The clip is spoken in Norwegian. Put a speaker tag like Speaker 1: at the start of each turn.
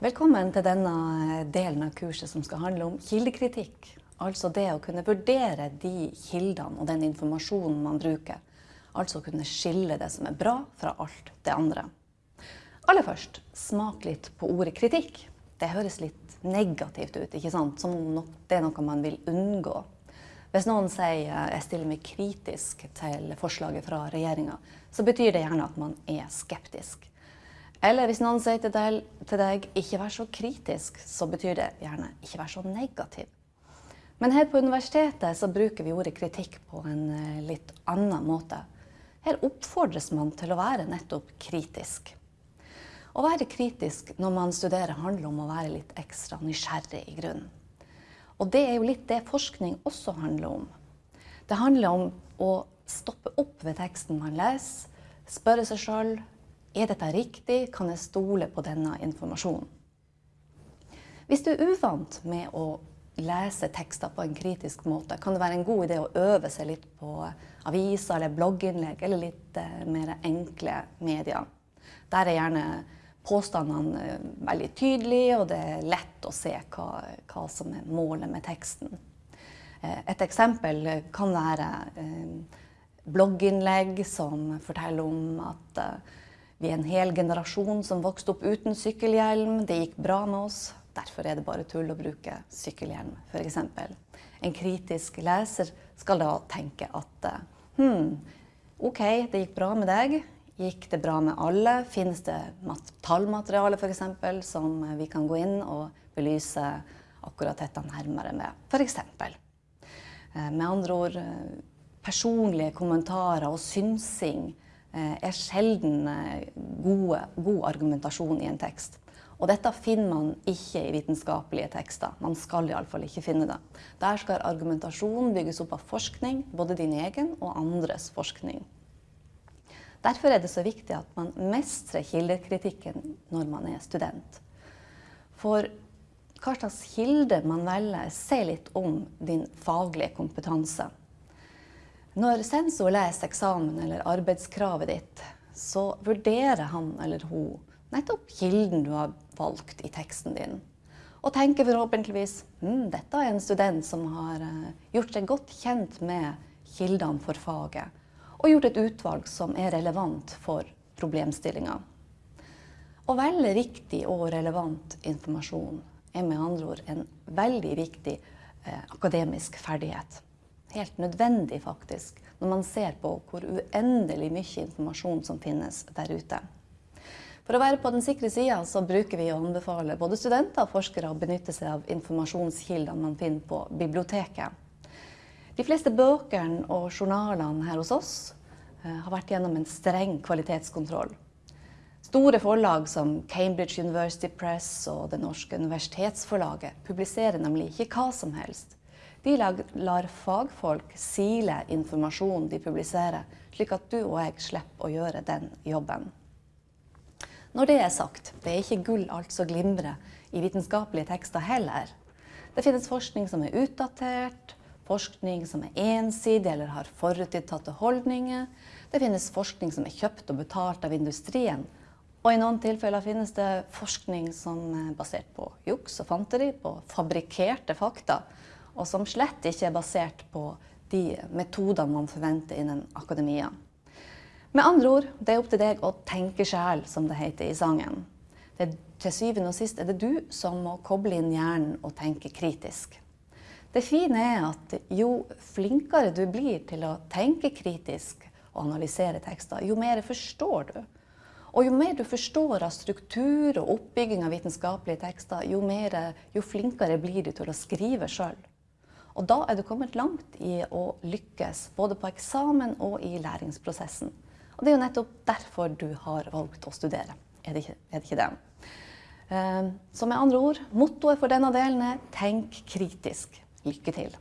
Speaker 1: Velkommen til denne delen av kurset som skal handle om kildekritikk. Altså det å kunne vurdere de kildene og den informasjonen man bruker. Altså kunne skille det som er bra fra alt det andre. Aller først, smak litt på ordet kritikk. Det høres litt negativt ut, ikke sant? som om det er noe man vil unngå. Hvis noen sier jeg stiller meg kritisk til forslaget fra regjeringa, så betyr det gjerne at man er skeptisk. Eller hvis noen sier til deg, til deg 'ikke vær så kritisk', så betyr det gjerne 'ikke vær så negativ'. Men her på universitetet så bruker vi ordet kritikk på en eh, litt annen måte. Her oppfordres man til å være nettopp kritisk. Å være kritisk når man studerer handler om å være litt ekstra nysgjerrig i grunnen. Og det er jo litt det forskning også handler om. Det handler om å stoppe opp ved teksten man leser, spørre seg sjøl er dette riktig? Kan jeg stole på denne informasjonen? Hvis du er uvant med å lese tekster på en kritisk måte, kan det være en god idé å øve seg litt på aviser eller blogginnlegg eller litt eh, mer enkle medier. Der er gjerne påstandene eh, veldig tydelige, og det er lett å se hva, hva som er målet med teksten. Eh, et eksempel kan være blogginnlegg som forteller om at vi er en hel generasjon som vokste opp uten sykkelhjelm. Det gikk bra med oss. Derfor er det bare tull å bruke sykkelhjelm, f.eks. En kritisk leser skal da tenke at hm, OK, det gikk bra med deg. Gikk det bra med alle? Finnes det tallmateriale f.eks. som vi kan gå inn og belyse akkurat dette nærmere med, f.eks. Eh, med andre ord eh, personlige kommentarer og synsing er sjelden eh, gode, god argumentasjon i en tekst. Og dette finner man ikke i vitenskapelige tekster. Man skal iallfall ikke finne det. Der skal argumentasjon bygges opp av forskning, både din egen og andres forskning. Derfor er det så viktig at man mestrer kildekritikken når man er student. For hva slags kilde man velger, sier litt om din faglige kompetanse. Når sensor leser eksamen eller arbeidskravet ditt, så vurderer han eller hun nettopp kilden du har valgt i teksten din. Og tenker forhåpentligvis hm, dette er en student som har eh, gjort seg godt kjent med kildene for faget, og gjort et utvalg som er relevant for problemstillinga. Å velge riktig og relevant informasjon er med andre ord en veldig viktig eh, akademisk ferdighet helt nødvendig, faktisk, når man ser på hvor uendelig mye informasjon som finnes der ute. For å være på den sikre sida så bruker vi å anbefale både studenter og forskere å benytte seg av informasjonskildene man finner på biblioteket. De fleste bøkene og journalene her hos oss eh, har vært gjennom en streng kvalitetskontroll. Store forlag som Cambridge University Press og Det norske universitetsforlaget publiserer nemlig ikke hva som helst. De lar fagfolk sile informasjonen de publiserer, slik at du og jeg slipper å gjøre den jobben. Når det er sagt, det er ikke gull alt som glimrer i vitenskapelige tekster heller. Det finnes forskning som er utdatert, forskning som er ensidig eller har forutinntatte holdninger. Det finnes forskning som er kjøpt og betalt av industrien. Og i noen tilfeller finnes det forskning som er basert på juks og fanteri, på fabrikkerte fakta og som slett ikke er basert på de metodene man forventer innen akademia. Med andre ord, det er opp til deg å tenke sjæl, som det heter i sangen. Det, til syvende og sist er det du som må koble inn hjernen og tenke kritisk. Det fine er at jo flinkere du blir til å tenke kritisk og analysere tekster, jo mer forstår du. Og jo mer du forstår av struktur og oppbygging av vitenskapelige tekster, jo, mer, jo flinkere blir du til å skrive sjøl. Og da er du kommet langt i å lykkes, både på eksamen og i læringsprosessen. Og det er jo nettopp derfor du har valgt å studere. Er det ikke, er det, ikke det? Eh, så med andre ord, mottoet for denne delen er tenk kritisk. Lykke til.